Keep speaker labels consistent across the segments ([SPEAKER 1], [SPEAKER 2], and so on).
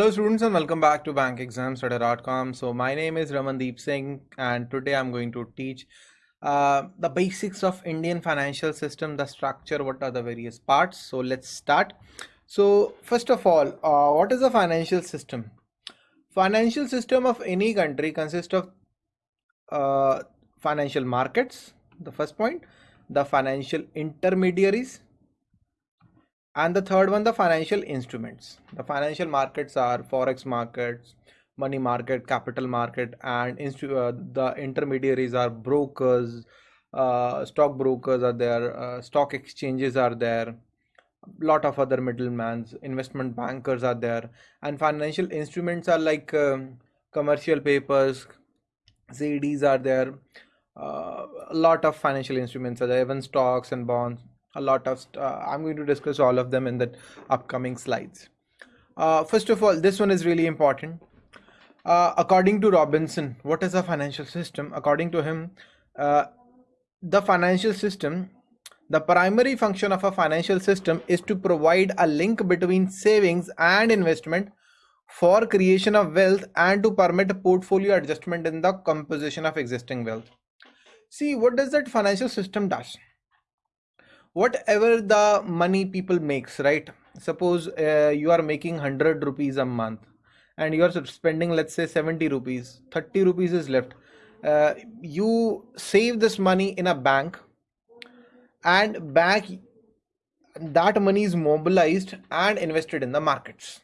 [SPEAKER 1] Hello students and welcome back to bankexamstudy.com. So my name is Ramandeep Singh and today I'm going to teach uh, the basics of Indian financial system, the structure, what are the various parts. So let's start. So first of all, uh, what is a financial system? Financial system of any country consists of uh, financial markets, the first point, the financial intermediaries, and the third one the financial instruments. The financial markets are forex markets money market capital market and uh, the intermediaries are brokers uh, stock brokers are there uh, stock exchanges are there a lot of other middlemen investment bankers are there. And financial instruments are like um, commercial papers cds are there. Uh, a lot of financial instruments are there even stocks and bonds a lot of uh, i'm going to discuss all of them in the upcoming slides. Uh, first of all this one is really important. Uh, according to robinson what is a financial system? According to him the financial system the primary function of a financial system is to provide a link between savings and investment for creation of wealth and to permit portfolio adjustment in the composition of existing wealth. See what does that financial system does whatever the money people makes right? Suppose uh, you are making 100 rupees a month and you are spending let's say 70 rupees 30 rupees is left. Uh, you save this money in a bank and bank that money is mobilized and invested in the markets.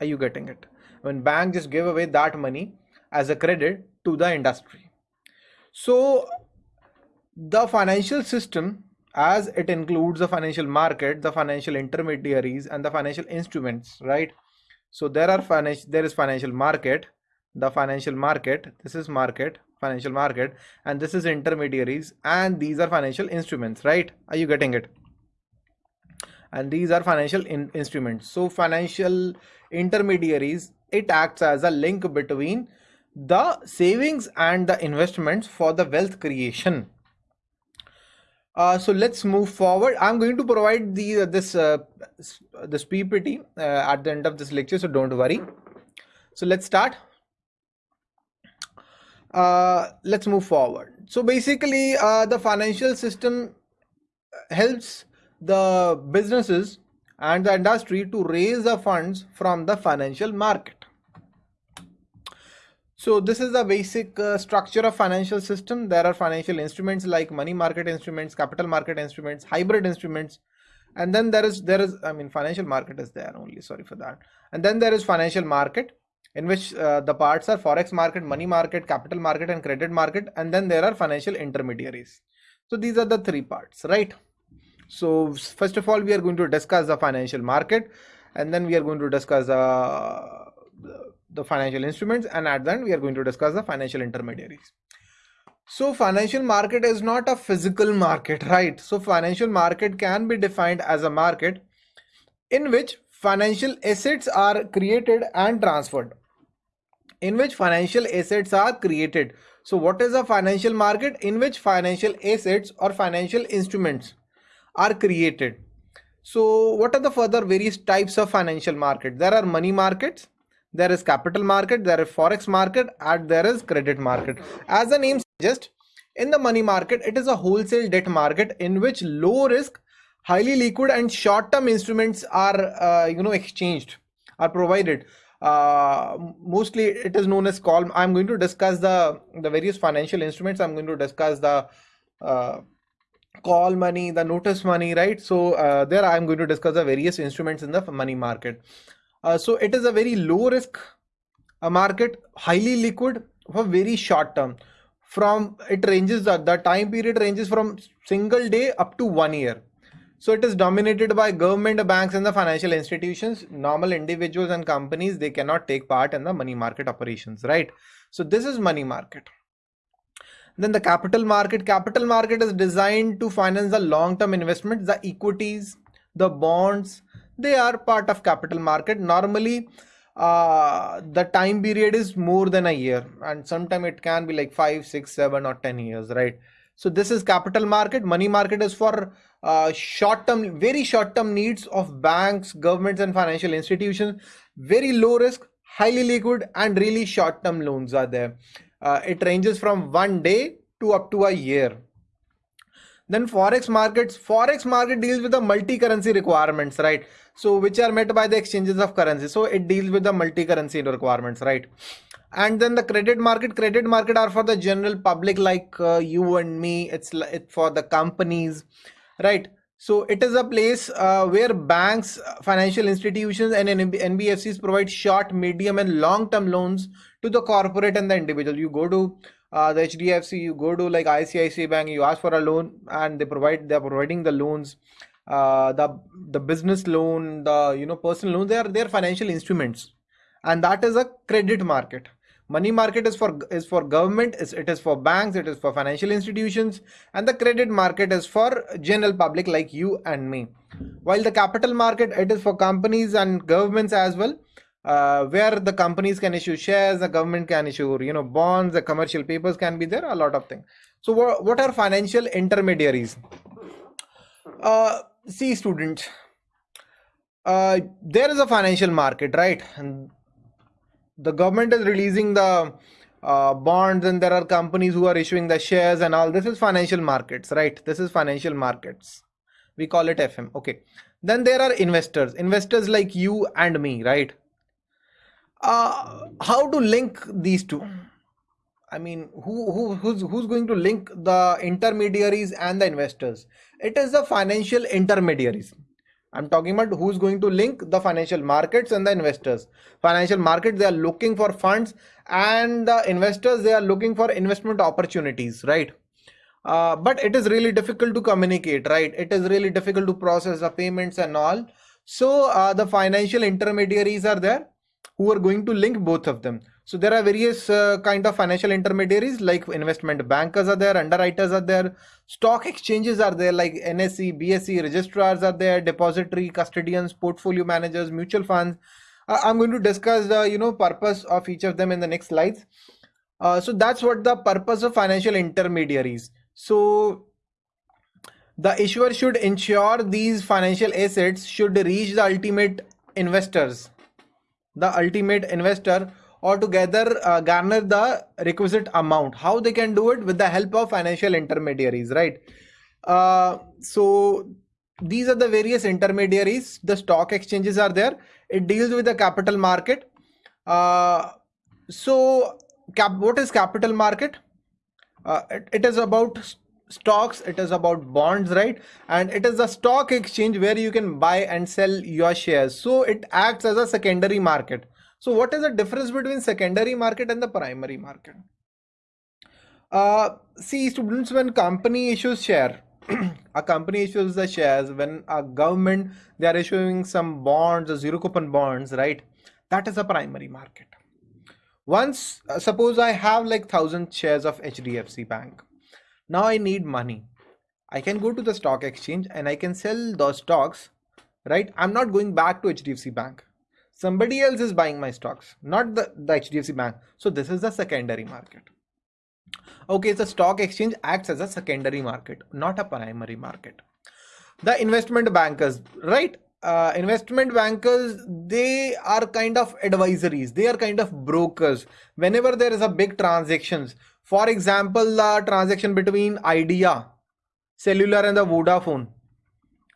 [SPEAKER 1] Are you getting it? When bank just give away that money as a credit to the industry. So the financial system as it includes the financial market the financial intermediaries and the financial instruments right? So there are financial there is financial market the financial market this is market financial market and this is intermediaries and these are financial instruments right? Are you getting it? And these are financial in instruments. So financial intermediaries it acts as a link between the savings and the investments for the wealth creation uh, so let's move forward. I'm going to provide the uh, this uh, this PPT uh, at the end of this lecture, so don't worry. So let's start. Uh, let's move forward. So basically, uh, the financial system helps the businesses and the industry to raise the funds from the financial market. So this is the basic uh, structure of financial system. There are financial instruments like money market instruments, capital market instruments, hybrid instruments. And then there is, there is, I mean, financial market is there only, sorry for that. And then there is financial market in which uh, the parts are forex market, money market, capital market and credit market. And then there are financial intermediaries. So these are the three parts, right? So first of all, we are going to discuss the financial market and then we are going to discuss uh, the financial instruments and at the end we are going to discuss the financial intermediaries. So financial market is not a physical market right? So financial market can be defined as a market in which financial assets are created and transferred. In which financial assets are created. So what is a financial market? In which financial assets or financial instruments are created. So what are the further various types of financial market? There are money markets there is capital market there is forex market and there is credit market. As the name suggests in the money market it is a wholesale debt market in which low risk highly liquid and short term instruments are uh, you know exchanged are provided. Uh, mostly it is known as call i'm going to discuss the the various financial instruments. I'm going to discuss the uh, call money the notice money right? So uh, there i'm going to discuss the various instruments in the money market uh, so it is a very low risk a market, highly liquid for very short term. From it ranges the, the time period ranges from single day up to one year. So it is dominated by government, banks, and the financial institutions. Normal individuals and companies they cannot take part in the money market operations, right? So this is money market. Then the capital market. Capital market is designed to finance the long-term investments, the equities, the bonds, they are part of capital market normally uh, the time period is more than a year and sometimes it can be like five six seven or ten years right So this is capital market. Money market is for uh, short-term, very short-term needs of banks, governments, and financial institutions. Very low risk, highly liquid, and really short-term loans are there. Uh, it ranges from one day to up to a year. Then forex markets, forex market deals with the multi-currency requirements, right? So which are met by the exchanges of currency. So it deals with the multi-currency requirements, right? And then the credit market, credit market are for the general public like uh, you and me. It's it for the companies, right? So it is a place uh, where banks, financial institutions, and NBFCs provide short, medium, and long-term loans to the corporate and the individual. You go to uh, the HDFC, you go to like ICICI Bank, you ask for a loan, and they provide they're providing the loans, uh, the the business loan, the you know personal loan. They are their financial instruments, and that is a credit market. Money market is for is for government. is it is for banks. It is for financial institutions, and the credit market is for general public like you and me. While the capital market it is for companies and governments as well uh, where the companies can issue shares, the government can issue, you know, bonds, the commercial papers can be there, a lot of things. So what, what are financial intermediaries? Uh, see students, uh, there is a financial market, right? And the government is releasing the uh, bonds and there are companies who are issuing the shares and all. This is financial markets, right? This is financial markets. We call it FM. Okay. Then there are investors, investors like you and me, right? Uh, how to link these two? I mean who, who who's who's going to link the intermediaries and the investors? It is the financial intermediaries. I'm talking about who's going to link the financial markets and the investors. Financial markets they are looking for funds and the investors they are looking for investment opportunities right? Uh, but it is really difficult to communicate right? It is really difficult to process the payments and all. So uh, the financial intermediaries are there who are going to link both of them. So there are various uh, kind of financial intermediaries like investment bankers are there, underwriters are there, stock exchanges are there like NSE, BSE, registrars are there, depository, custodians, portfolio managers, mutual funds. Uh, I'm going to discuss the you know purpose of each of them in the next slides. Uh, so that's what the purpose of financial intermediaries. So the issuer should ensure these financial assets should reach the ultimate investors the ultimate investor or together uh, garner the requisite amount. How they can do it? With the help of financial intermediaries right? Uh, so these are the various intermediaries. The stock exchanges are there. It deals with the capital market. Uh, so cap what is capital market? Uh, it, it is about stocks it is about bonds right? And it is a stock exchange where you can buy and sell your shares. So it acts as a secondary market. So what is the difference between secondary market and the primary market? Uh, see students when company issues share a company issues the shares when a government they are issuing some bonds zero coupon bonds right? That is a primary market. Once uh, suppose i have like thousand shares of hdfc bank now I need money. I can go to the stock exchange and I can sell those stocks, right? I'm not going back to HDFC Bank. Somebody else is buying my stocks, not the, the HDFC Bank. So this is the secondary market. Okay, the stock exchange acts as a secondary market, not a primary market. The investment bankers, right? Uh, investment bankers they are kind of advisories they are kind of brokers whenever there is a big transactions for example, the transaction between Idea, Cellular and the Vodafone.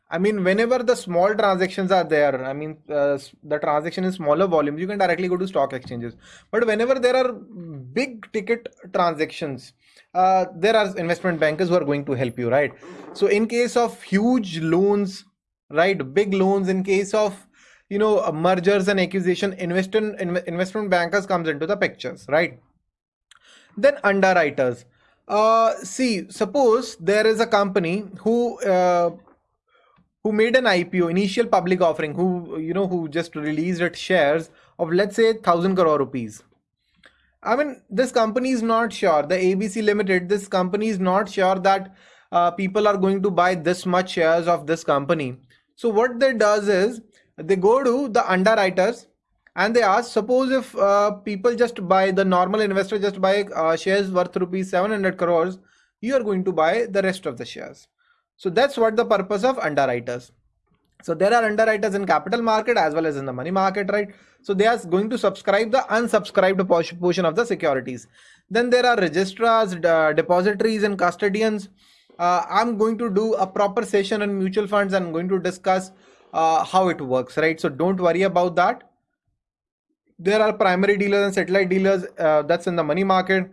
[SPEAKER 1] I mean, whenever the small transactions are there, I mean, uh, the transaction in smaller volumes, you can directly go to stock exchanges. But whenever there are big ticket transactions, uh, there are investment bankers who are going to help you, right? So in case of huge loans, right, big loans, in case of you know mergers and acquisition, investment investment bankers comes into the pictures, right? Then underwriters. Uh, see, suppose there is a company who uh, who made an IPO, initial public offering, who you know who just released its shares of let's say thousand crore rupees. I mean, this company is not sure. The ABC Limited, this company is not sure that uh, people are going to buy this much shares of this company. So what they does is they go to the underwriters and they ask suppose if uh, people just buy the normal investor just buy uh, shares worth rupees 700 crores you are going to buy the rest of the shares. So that's what the purpose of underwriters. So there are underwriters in capital market as well as in the money market, right? So they are going to subscribe the unsubscribed portion of the securities. Then there are registrars, depositories and custodians. Uh, I'm going to do a proper session on mutual funds. I'm going to discuss uh, how it works, right? So don't worry about that. There are primary dealers and satellite dealers. Uh, that's in the money market.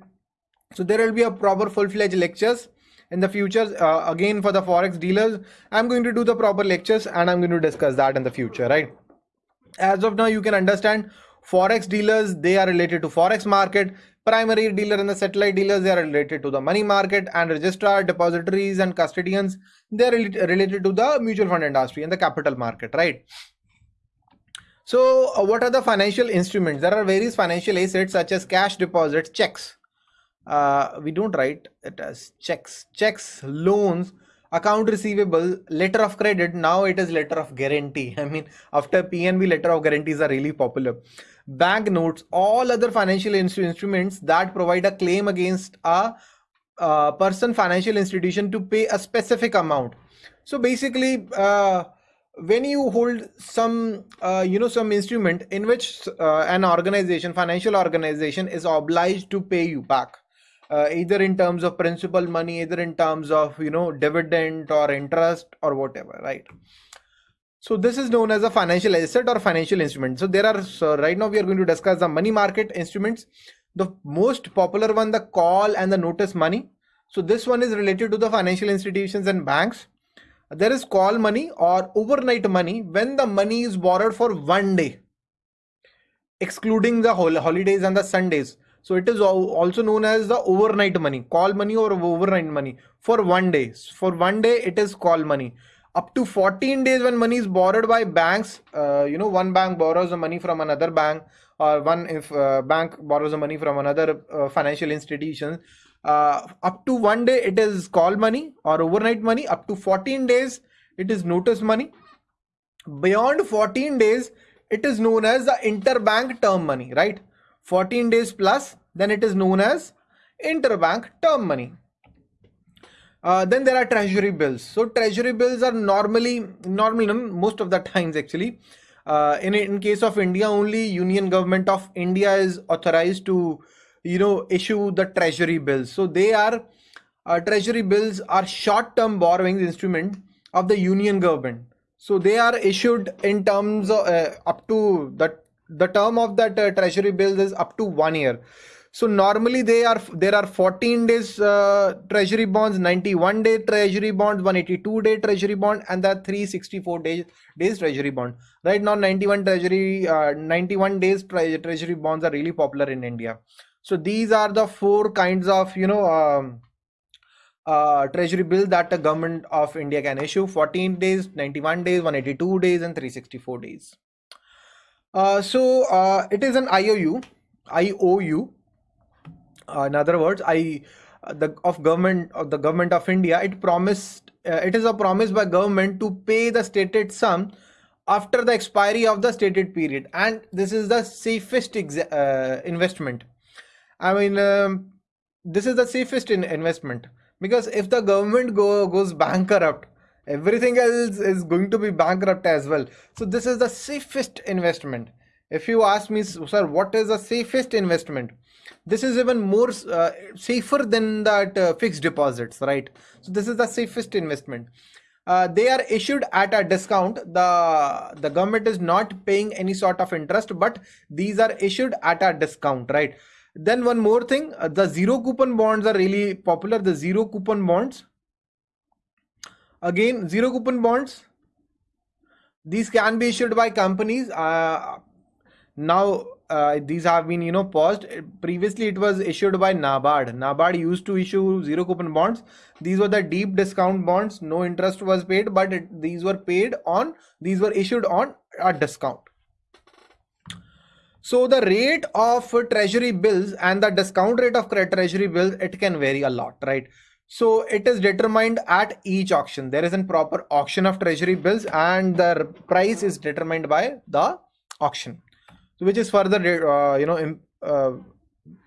[SPEAKER 1] So there will be a proper full-fledged lectures in the future uh, again for the forex dealers i'm going to do the proper lectures and i'm going to discuss that in the future right as of now you can understand forex dealers they are related to forex market primary dealer and the satellite dealers they are related to the money market and registrar depositories and custodians they are related to the mutual fund industry and the capital market right so uh, what are the financial instruments? There are various financial assets such as cash deposits checks. Uh, we don't write it as checks. Checks loans account receivable letter of credit. Now it is letter of guarantee. I mean after pnb letter of guarantees are really popular. Bank notes all other financial instruments that provide a claim against a, a person financial institution to pay a specific amount. So basically uh, when you hold some uh, you know some instrument in which uh, an organization financial organization is obliged to pay you back uh, either in terms of principal money either in terms of you know dividend or interest or whatever right? So this is known as a financial asset or financial instrument. So there are so right now we are going to discuss the money market instruments. The most popular one the call and the notice money. So this one is related to the financial institutions and banks there is call money or overnight money when the money is borrowed for one day excluding the holidays and the sundays so it is also known as the overnight money, call money or overnight money for one day. For one day, it is call money. Up to 14 days when money is borrowed by banks, uh, you know, one bank borrows the money from another bank or one if uh, bank borrows the money from another uh, financial institution. Uh, up to one day, it is call money or overnight money. Up to 14 days, it is notice money. Beyond 14 days, it is known as the interbank term money, right? 14 days plus, then it is known as interbank term money. Uh, then there are treasury bills. So treasury bills are normally, normally most of the times actually, uh, in, in case of India only Union government of India is authorized to, you know, issue the treasury bills. So they are, uh, treasury bills are short-term borrowing instrument of the Union government. So they are issued in terms of uh, up to the the term of that uh, treasury bills is up to one year so normally they are there are 14 days uh, treasury bonds 91 day treasury bonds 182 day treasury bond and the 364 days days treasury bond right now 91 treasury uh, 91 days tre treasury bonds are really popular in india so these are the four kinds of you know um, uh, treasury bill that the government of india can issue 14 days 91 days 182 days and 364 days uh, so uh, it is an IOU, IOU. Uh, in other words, I uh, the of government of the government of India. It promised. Uh, it is a promise by government to pay the stated sum after the expiry of the stated period, and this is the safest investment. I mean, um, this is the safest in investment. Because if the government go goes bankrupt everything else is going to be bankrupt as well. So this is the safest investment. If you ask me sir what is the safest investment? This is even more uh, safer than that uh, fixed deposits right? So this is the safest investment. Uh, they are issued at a discount. The the government is not paying any sort of interest but these are issued at a discount right then one more thing uh, the zero coupon bonds are really popular the zero coupon bonds Again, zero coupon bonds. These can be issued by companies. Uh, now uh, these have been you know paused previously it was issued by nabard nabard used to issue zero coupon bonds these were the deep discount bonds no interest was paid but it, these were paid on these were issued on a discount so the rate of treasury bills and the discount rate of credit treasury bills it can vary a lot right so it is determined at each auction. There is a proper auction of treasury bills and the price is determined by the auction. Which is further, uh, you know, uh,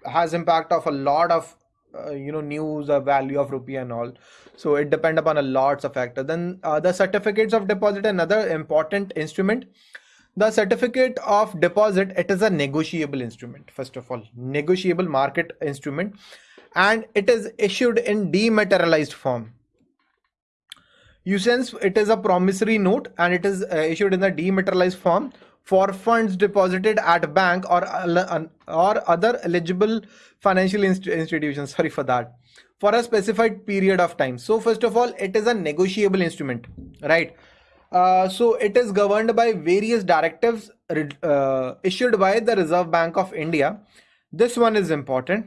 [SPEAKER 1] has impact of a lot of uh, you know news or value of rupee and all so it depend upon a lots of factors then uh, the certificates of deposit another important instrument the certificate of deposit it is a negotiable instrument first of all. Negotiable market instrument. And it is issued in dematerialized form. You sense it is a promissory note and it is uh, issued in the dematerialized form for funds deposited at bank or or other eligible financial inst institutions. Sorry for that. For a specified period of time. So first of all it is a negotiable instrument right uh, so it is governed by various directives uh, issued by the Reserve Bank of India. This one is important.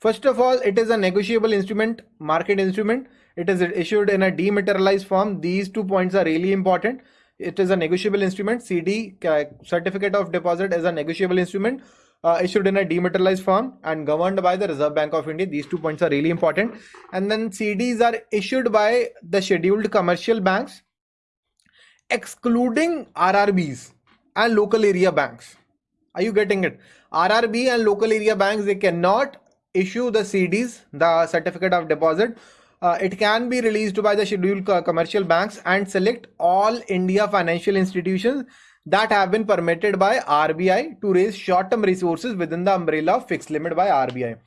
[SPEAKER 1] First of all, it is a negotiable instrument, market instrument. It is issued in a dematerialized form. These two points are really important. It is a negotiable instrument. CD, Certificate of Deposit, is a negotiable instrument uh, issued in a dematerialized form and governed by the Reserve Bank of India. These two points are really important. And then CDs are issued by the scheduled commercial banks excluding RRBs and local area banks. Are you getting it? RRB and local area banks, they cannot issue the CDs, the certificate of deposit. Uh, it can be released by the scheduled commercial banks and select all India financial institutions that have been permitted by RBI to raise short-term resources within the umbrella of fixed limit by RBI.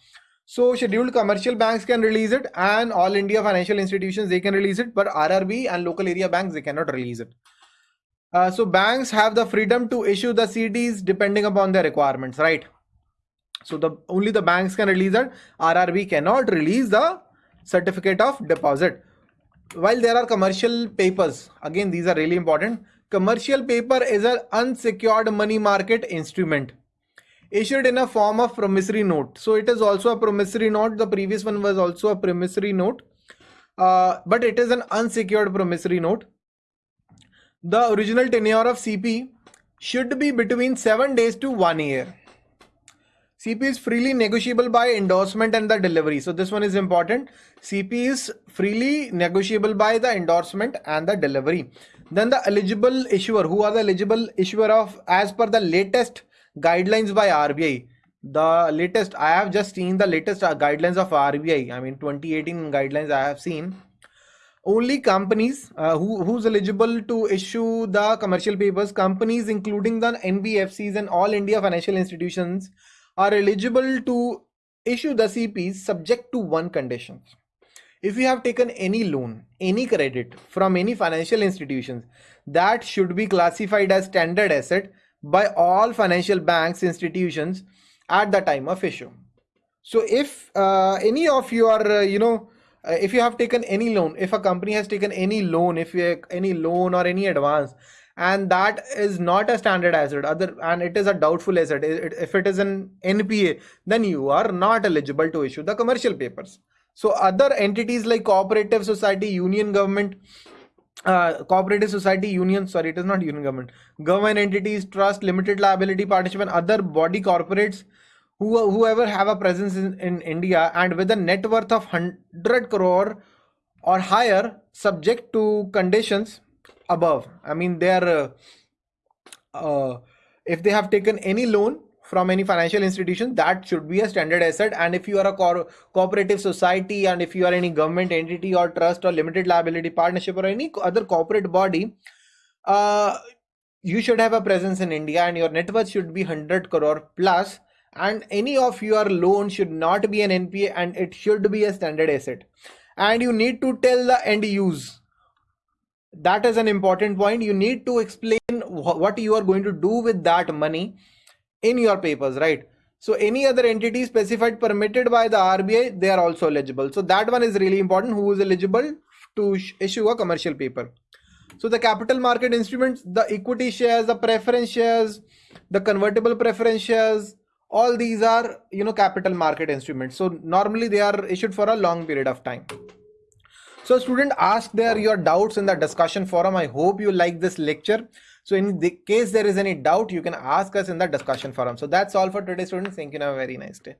[SPEAKER 1] So scheduled commercial banks can release it and all India financial institutions, they can release it, but RRB and local area banks, they cannot release it. Uh, so banks have the freedom to issue the CDs depending upon their requirements, right? So the only the banks can release it. RRB cannot release the certificate of deposit. While there are commercial papers, again, these are really important. Commercial paper is an unsecured money market instrument issued in a form of promissory note. So it is also a promissory note. The previous one was also a promissory note, uh, but it is an unsecured promissory note. The original tenure of CP should be between 7 days to 1 year. CP is freely negotiable by endorsement and the delivery. So this one is important. CP is freely negotiable by the endorsement and the delivery. Then the eligible issuer, who are the eligible issuer of as per the latest guidelines by RBI. The latest, I have just seen the latest uh, guidelines of RBI. I mean 2018 guidelines I have seen. Only companies uh, who, who's eligible to issue the commercial papers, companies including the NBFCs and all India financial institutions are eligible to issue the CPs subject to one condition. If you have taken any loan, any credit from any financial institutions, that should be classified as standard asset by all financial banks institutions at the time of issue so if uh, any of your uh, you know uh, if you have taken any loan if a company has taken any loan if you any loan or any advance and that is not a standard asset other and it is a doubtful asset it, if it is an npa then you are not eligible to issue the commercial papers. So other entities like cooperative society union government uh, cooperative society union sorry it is not union government government entities trust limited liability participant other body corporates who whoever have a presence in, in india and with a net worth of 100 crore or higher subject to conditions above. I mean they are uh, uh, if they have taken any loan from any financial institution that should be a standard asset. And if you are a co cooperative society and if you are any government entity or trust or limited liability partnership or any other corporate body uh, you should have a presence in india and your net worth should be 100 crore plus and any of your loan should not be an npa and it should be a standard asset and you need to tell the end use that is an important point you need to explain what you are going to do with that money in your papers, right? So any other entity specified permitted by the RBI, they are also eligible. So that one is really important. Who is eligible to issue a commercial paper? So the capital market instruments, the equity shares, the preference shares, the convertible preference shares, all these are, you know, capital market instruments. So normally they are issued for a long period of time. So student ask there your doubts in the discussion forum. I hope you like this lecture. So in the case there is any doubt, you can ask us in the discussion forum. So that's all for today students. Thank you. Have a very nice day.